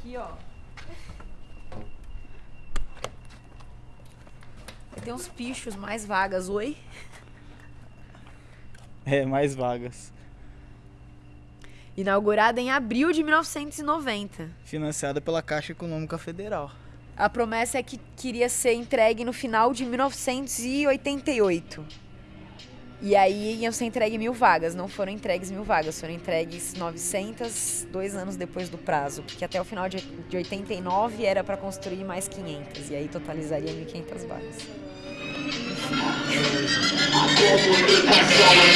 aqui, ó. Tem uns pichos mais vagas, oi? É, mais vagas. Inaugurada em abril de 1990. Financiada pela Caixa Econômica Federal. A promessa é que queria ser entregue no final de 1988. E aí iam ser entregue mil vagas. Não foram entregues mil vagas, foram entregues 900 dois anos depois do prazo. Porque até o final de, de 89 era para construir mais 500. E aí totalizaria 1.500 vagas. A comunicação é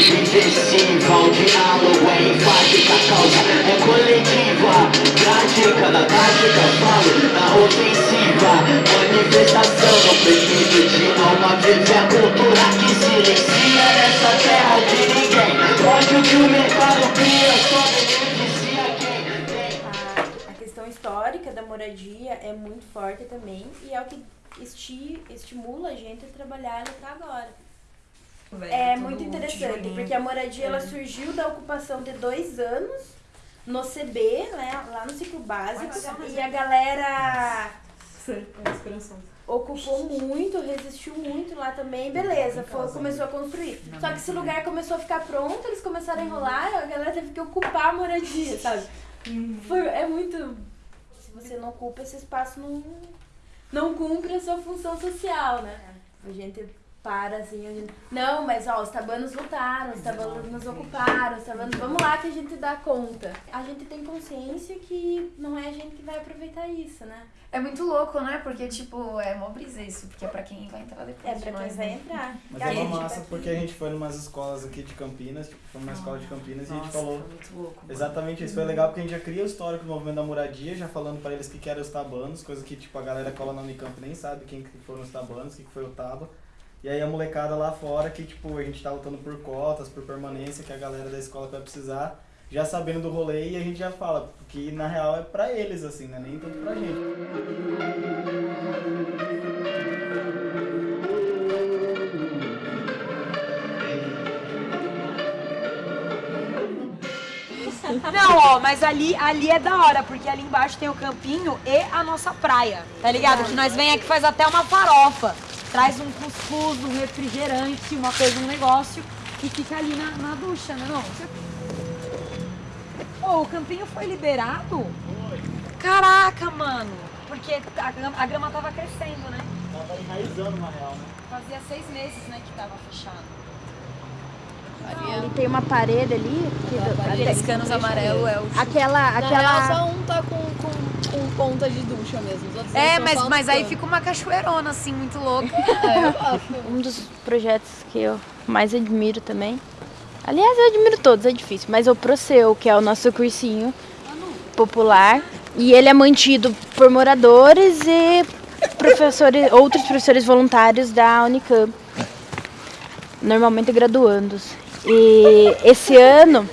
subversiva, o diálogo é enfática, a causa é coletiva. Prática na tática, falo na ofensiva. Manifestação no permite de alma vive a cultura que silencia nessa terra de ninguém. Ódio que o mercado cria, só beneficia quem tem. A questão histórica da moradia é muito forte também e é o que esti estimula a gente a trabalhar e lutar agora. É muito interessante, porque a moradia ela surgiu da ocupação de dois anos no CB, né, lá no ciclo básico, e a galera ocupou muito, resistiu muito lá também, beleza, foi, começou a construir. Só que esse lugar começou a ficar pronto, eles começaram a enrolar, a galera teve que ocupar a moradia, sabe? Foi, é muito. Se você não ocupa esse espaço, não, não cumpre a sua função social, né? A gente para assim, a gente. Não, mas ó, os tabanos lutaram, os tabanos ocuparam, os tabanos. Vamos lá que a gente dá conta. A gente tem consciência que não é a gente que vai aproveitar isso, né? É muito louco, né? Porque, tipo, é mó brisa isso. Porque é pra quem vai entrar depois É pra quem nós, vai né? entrar. Mas é uma massa porque a gente foi em umas escolas aqui de Campinas, tipo, foi numa escola de Campinas e a gente Nossa, falou foi muito louco. mano. exatamente isso. Foi legal porque a gente já cria o histórico do movimento da moradia, já falando pra eles o que que eram os tabanos, coisa que tipo a galera cola na Unicamp nem sabe quem que foram os tabanos, o que que foi o taba. E aí a molecada lá fora que tipo a gente tá lutando por cotas, por permanência, que a galera da escola vai precisar, já sabendo do rolê e a gente já fala, que na real é pra eles assim, né? Nem tanto pra gente. Não, ó, mas ali, ali é da hora, porque ali embaixo tem o campinho e a nossa praia, tá ligado? Que nós vem aqui faz até uma farofa. Traz um cuscuz, um refrigerante, uma coisa, um negócio e fica ali na, na ducha, né não? Ô, o campinho foi liberado? Caraca, mano! Porque a, grama- a grama tava crescendo, né? Tava enraizando na real, né? Fazia seis meses, né, que tava fechado. Ali tem uma parede ali. que- Aqueles canos amarelo é o Aquela. Real, aquela... só um tá com, com, com ponta de ducha mesmo. É, mas, mas aí fica uma cachoeirona, assim, muito louca. É. Um dos projetos que eu mais admiro também. Aliás, eu admiro todos, é difícil. Mas o Proceu, que é o nosso cursinho popular. E ele é mantido por moradores e professores, outros professores voluntários da Unicamp. Normalmente graduandos. E esse ano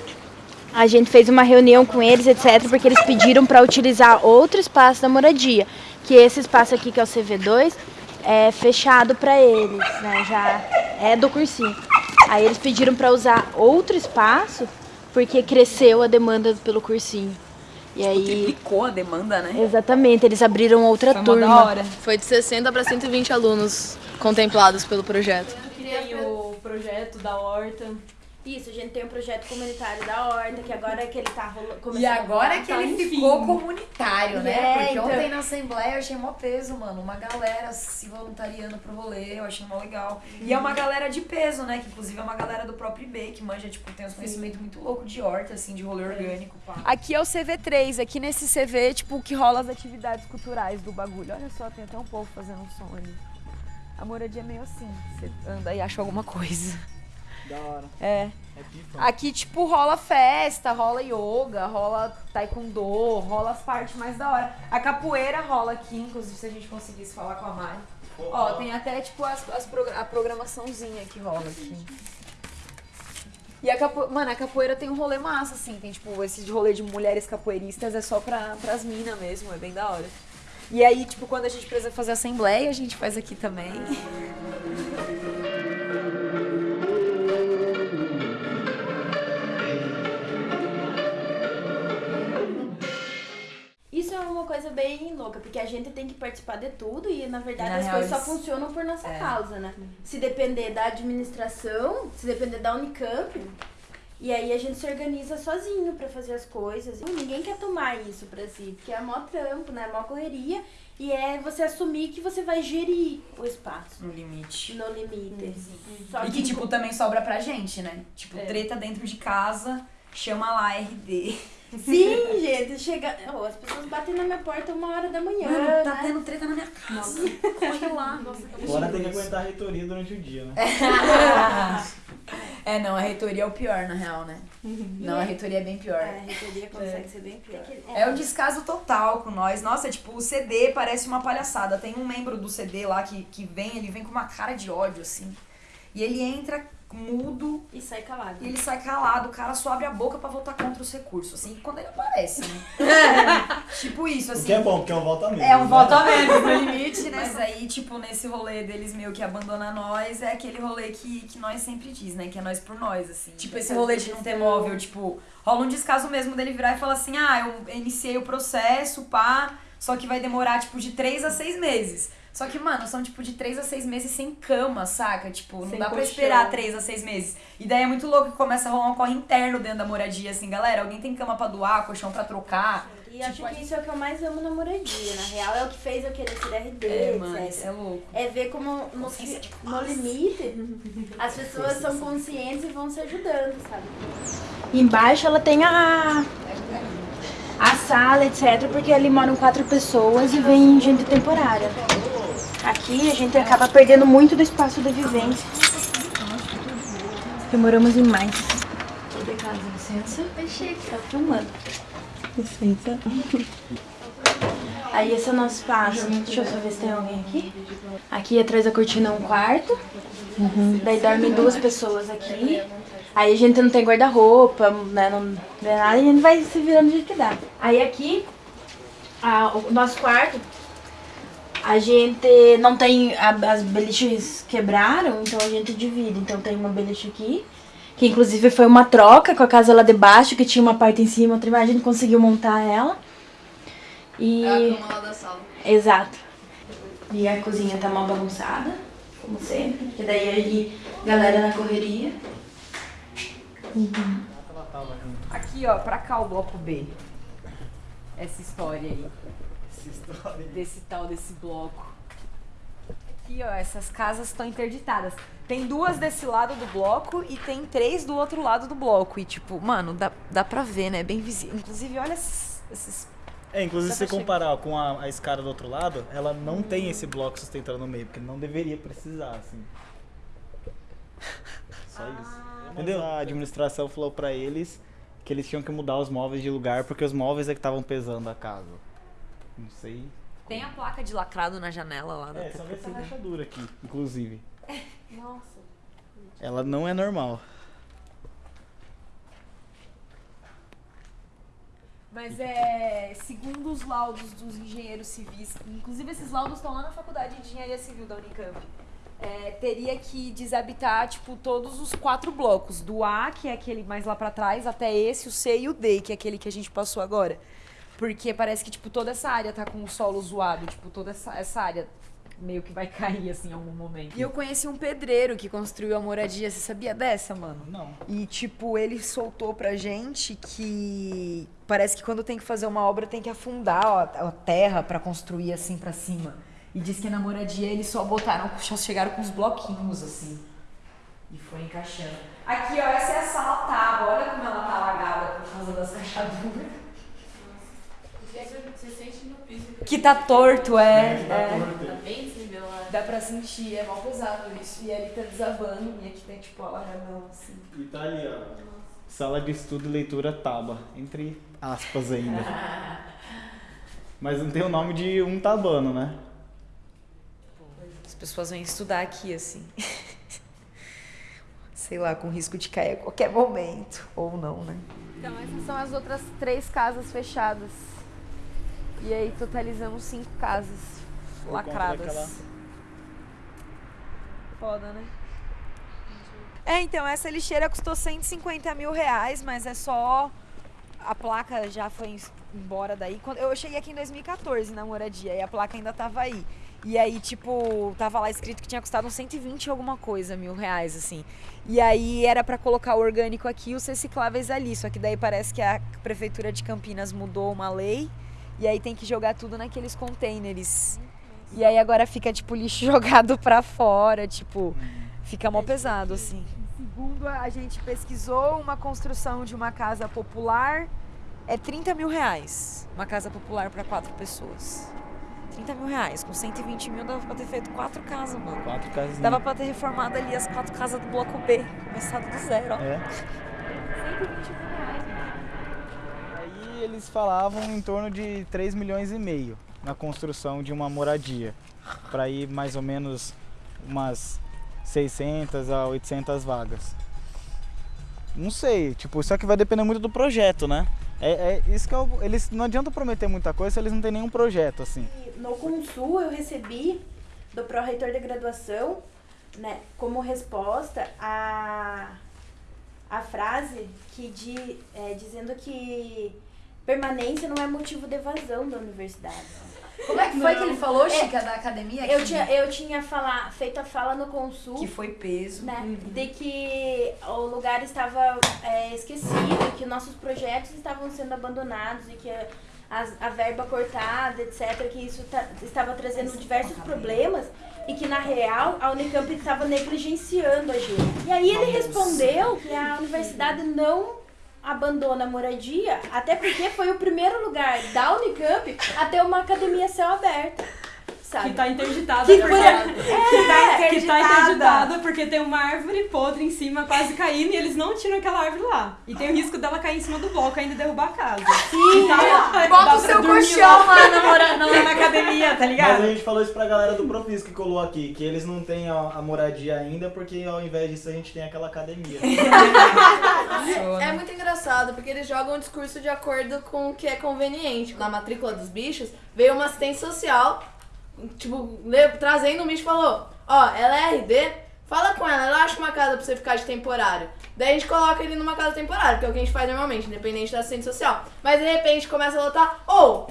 a gente fez uma reunião com eles, etc, porque eles pediram para utilizar outro espaço da moradia, que esse espaço aqui que é o CV2 é fechado para eles, né? Já é do cursinho. Aí eles pediram para usar outro espaço porque cresceu a demanda pelo cursinho. E aí, Triplicou a demanda, né? exatamente, eles abriram outra Foi turma. da hora. Foi de 60 para 120 alunos contemplados pelo projeto. Tem o projeto da horta. Isso, a gente tem um projeto comunitário da Horta, que agora é que ele tá rolando. E agora que ele ficou comunitário, né? É, Porque então- ontem na Assembleia eu achei mó peso, mano. Uma galera se voluntariando pro rolê, eu achei mó legal. E é uma galera de peso, né? Que inclusive é uma galera do próprio IB, que manja, tipo, tem uns conhecimentos muito loucos de horta, assim, de rolê orgânico. Pá. Aqui é o CV3, aqui nesse CV, tipo, que rola as atividades culturais do bagulho. Olha só, tem até um povo fazendo um som ali. A moradia é meio assim, você anda e acha alguma coisa. Da hora. É. É. Aqui, tipo, rola festa, rola yoga, rola taekwondo, rola as partes mais da hora. A capoeira rola aqui, inclusive, se a gente conseguisse falar com a Mari. Ó, tem até, tipo, as, as a programaçãozinha que rola aqui. E a capoeira, mano, a capoeira tem um rolê massa, assim. Tem, tipo, esse rolê de mulheres capoeiristas é só pra, pras minas mesmo, é bem da hora. E aí, tipo, quando a gente precisa fazer assembleia, a gente faz aqui também. Bem louca, porque a gente tem que participar de tudo e, na verdade, Na as real, coisas só funcionam por nossa É. causa, né? Se depender da administração, se depender da Unicamp, e aí a gente se organiza sozinho pra fazer as coisas. E ninguém quer tomar isso pra si, porque é mó trampo, né? É mó correria. E é você assumir que você vai gerir o espaço No limite. no limite. Só E que, tipo, também sobra pra gente, né? Tipo, É. treta dentro de casa, chama lá RD. Sim, gente, chega. Oh, as pessoas batem na minha porta uma hora da manhã. Mano, tá né? tendo treta na minha casa. Corre lá. Agora tem que aguentar a reitoria durante o dia, né? É, não, a reitoria é o pior, na real, né? Não, a reitoria é bem pior. É, a reitoria consegue ser bem pior. É o descaso total com nós. Nossa, tipo, o CD parece uma palhaçada. Tem um membro do CD lá que, que vem, ele vem com uma cara de ódio, assim. E ele entra mudo E sai calado. e ele sai calado. O cara só abre a boca pra votar contra os recursos, assim, quando ele aparece, né? tipo isso, O assim. que é bom, porque é um voto a menos. É um né? voto a menos no limite, né? Mas aí, tipo, nesse rolê deles meio que abandona nós, é aquele rolê que, que nós sempre diz, né? Que é nós por nós, assim. Tipo, esse rolê de não ter móvel, tipo, rola um descaso mesmo dele virar e falar assim, ah, eu iniciei o processo, pá, só que vai demorar, tipo, de três a seis meses. Só que, mano, são, tipo, de três a seis meses sem cama, saca? Tipo, não Sem dá pra colchão. esperar três a seis meses. E daí é muito louco que começa a rolar um corre interno dentro da moradia, assim, galera, alguém tem cama pra doar, colchão pra trocar? E acho Tipo, a que isso é o que eu mais amo na moradia. Na real, é o que fez eu querer ser RD, É, mano, isso é louco. É ver como no, no limite as pessoas são conscientes e vão se ajudando, sabe? Embaixo ela tem a, a sala, etc, porque ali moram quatro pessoas e vem gente temporária. Aqui a gente acaba perdendo muito do espaço da vivência. Demoramos em mais. De casa, licença. Tá filmando. Licença. Aí esse é o nosso espaço. Deixa eu só ver se tem alguém aqui. Aqui atrás da cortina é um quarto. Daí dormem duas pessoas aqui. Aí a gente não tem guarda-roupa, né? Não vê nada e a gente vai se virando do jeito que dá. Aí aqui, a- o nosso quarto, a gente não tem. a- as beliches quebraram, então a gente divide. Então tem uma beliche aqui. Que inclusive foi uma troca com a casa lá de baixo, que tinha uma parte em cima, outra embaixo, a gente conseguiu montar ela. E. É a cama lá da sala. Exato. E a cozinha tá mal bagunçada, como sempre. Que daí aí, galera na correria. Junto. Aqui, ó, pra cá o bloco B. Essa história aí. Desse tal, desse bloco. Aqui, ó, essas casas estão interditadas. Tem duas desse lado do bloco e tem três do outro lado do bloco. E, tipo, mano, dá, dá pra ver, né? Bem visível. Inclusive, olha esses. esses- É, inclusive se comparar com a, a escada do outro lado, ela não tem esse bloco sustentando no meio, porque não deveria precisar, assim. Só isso. Entendeu? A administração falou pra eles que eles tinham que mudar os móveis de lugar porque os móveis é que estavam pesando a casa. Não sei. Tem a placa de lacrado na janela lá É, só essa rachadura aqui, inclusive. Nossa. Ela não é normal. Mas é, segundo os laudos dos engenheiros civis, inclusive esses laudos estão lá na Faculdade de Engenharia Civil da Unicamp, é, teria que desabitar, tipo, todos os quatro blocos, do A, que é aquele mais lá pra trás, até esse, o C e o D, que é aquele que a gente passou agora. Porque parece que, tipo, toda essa área tá com o solo zoado, tipo, toda essa, essa área meio que vai cair, assim, em algum momento. E eu conheci um pedreiro que construiu a moradia, você sabia dessa, mano? Não. E, tipo, ele soltou pra gente que parece que quando tem que fazer uma obra tem que afundar ó, a terra pra construir assim pra cima. E diz que na moradia eles só botaram, só chegaram com os bloquinhos assim. E foi encaixando. Aqui, ó, essa é a sala tábua. Olha como ela tá alagada por causa das rachaduras. Você sente no piso Que tá torto, é. Tá é. torto. tá bem desnivelado. Dá pra sentir, é mal pesado isso. E ali tá desabando. E aqui tem, tipo, alagadão assim. E tá ali, ó. Sala de estudo e leitura Taba. Entre aspas ainda. Mas não tem o nome de um tabano, né? As pessoas vêm estudar aqui, assim. Sei lá, com risco de cair a qualquer momento. Ou não, né? Então, essas são as outras três casas fechadas. E aí, totalizamos cinco casas Por lacradas. daquela- Foda, né? É, então, essa lixeira custou 150 mil reais, mas é só. A placa já foi embora daí. Quando, eu cheguei aqui em 2014 na moradia e a placa ainda tava aí. E aí, tipo, tava lá escrito que tinha custado uns 120 e alguma coisa, mil reais, assim. E aí era pra colocar o orgânico aqui e os recicláveis ali. Só que daí parece que a prefeitura de Campinas mudou uma lei e aí tem que jogar tudo naqueles containers. E aí agora fica, tipo, lixo jogado pra fora, tipo, fica mó pesado, assim. Segundo a gente pesquisou, uma construção de uma casa popular é 30 mil reais. Uma casa popular pra quatro pessoas. 30 mil reais. Com 120 mil dava pra ter feito quatro casas, mano. Quatro casinhas. Dava pra ter reformado ali as quatro casas do bloco B. Começado do zero, ó. É. 120 mil eles falavam em torno de 3 milhões e meio na construção de uma moradia. Para ir mais ou menos umas 600 a 800 vagas. Não sei, tipo, só que vai depender muito do projeto, né? É, é isso que eu, eles não adianta prometer muita coisa se eles não têm nenhum projeto assim. No Consul eu recebi do pró-reitor de graduação, né, como resposta a, a frase que de, é, dizendo que permanência não é motivo de evasão da universidade. Como é que foi que ele falou, Chica, da academia? Eu tinha, eu tinha fala, feito a fala no Consul. Que foi peso. né, de que o lugar estava é, esquecido, que nossos projetos estavam sendo abandonados e que as- a, verba cortada, etc., que isso ta- estava trazendo diversos problemas e que, na real, a Unicamp estava negligenciando a gente. E aí ele respondeu que a universidade não abandona a moradia, até porque foi o primeiro lugar da Unicamp a ter uma academia céu aberto, sabe? Que tá interditada. Que na por- verdade. É, que tá interditada porque tem uma árvore podre em cima, quase caindo, e eles não tiram aquela árvore lá. E tem o risco dela cair em cima do bloco ainda e derrubar a casa. Sim, Tá- Bota o seu colchão lá. lá na, mora- na, na academia, tá Mas ligado? a gente falou isso pra galera do Profis que colou aqui, que eles não têm a, a moradia ainda, porque ao invés disso a gente tem aquela academia. É muito engraçado, porque eles jogam o discurso de acordo com o que é conveniente. Na matrícula dos bichos, veio uma assistente social, tipo, le- trazendo um bicho e falou: Ó, ela é RD, fala com ela, ela acha uma casa pra você ficar de temporário. Daí a gente coloca ele numa casa temporária, que é o que a gente faz normalmente, independente da assistente social. Mas de repente começa a lotar: Ô,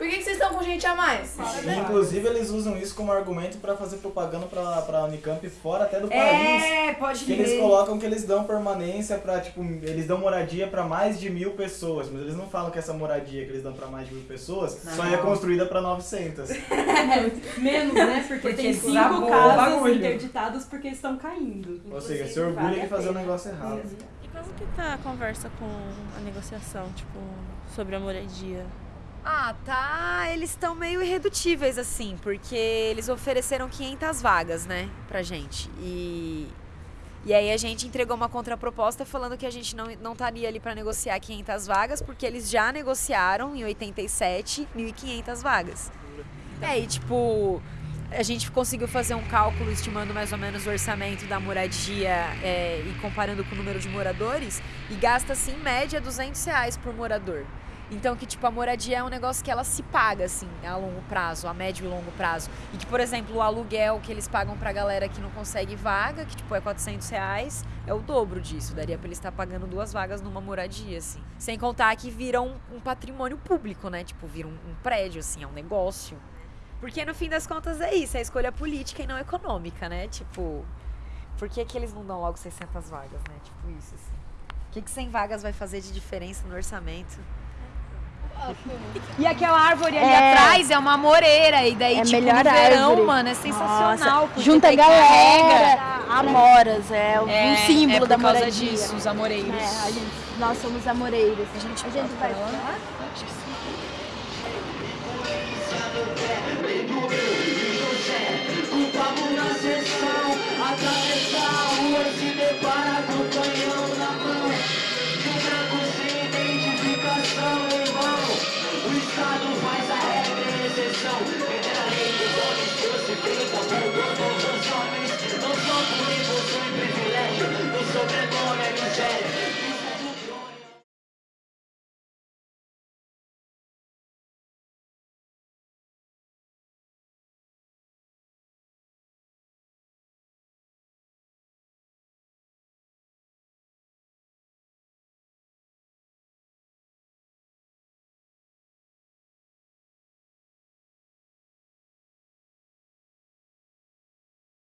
por que, que vocês estão com gente a mais? E, Inclusive eles usam isso como argumento pra fazer propaganda pra, pra Unicamp fora até do país. É, pode Que eles colocam que eles dão permanência pra, tipo, eles dão moradia pra mais de mil pessoas, mas eles não falam que essa moradia que eles dão pra mais de mil pessoas só é construída pra 900. Menos, né? Porque, Porque tem cinco casas bagulho. interditadas porque estão caindo. Ou seja, se orgulha de fazer o negócio errado. E como que tá a conversa com a negociação, tipo, sobre a moradia? Ah, tá. Eles estão meio irredutíveis, assim, porque eles ofereceram 500 vagas, né, pra gente. E, e aí a gente entregou uma contraproposta falando que a gente não, não estaria ali pra negociar 500 vagas, porque eles já negociaram em 87 1.500 vagas. É, e tipo, a gente conseguiu fazer um cálculo estimando mais ou menos o orçamento da moradia é, e comparando com o número de moradores, e gasta-se em média 200 reais por morador. Então que, tipo, a moradia é um negócio que ela se paga, assim, a longo prazo, a médio e longo prazo. E que, por exemplo, o aluguel que eles pagam pra galera que não consegue vaga, que, tipo, é 400 reais, é o dobro disso. Daria pra eles estar pagando duas vagas numa moradia, assim. Sem contar que vira um, um patrimônio público, né? Tipo, vira um, um prédio, assim, é um negócio. Porque, no fim das contas, é isso. É escolha política e não econômica, né? Tipo, por que, que eles não dão logo 600 vagas, né? Tipo isso, assim. O que, que 100 vagas vai fazer de diferença no orçamento? E aquela árvore ali É. atrás é uma moreira. E daí, É tipo, melhor no verão, árvore. mano, é sensacional. Junta a galera. carrega. Amoras, é, É, um símbolo é por da causa moradia. disso, os amoreiros. É, a gente, nós somos amoreiros. A gente, a gente vai. O papo na sessão, atravessar a rua e se depara com o canhão na mão. Thank you.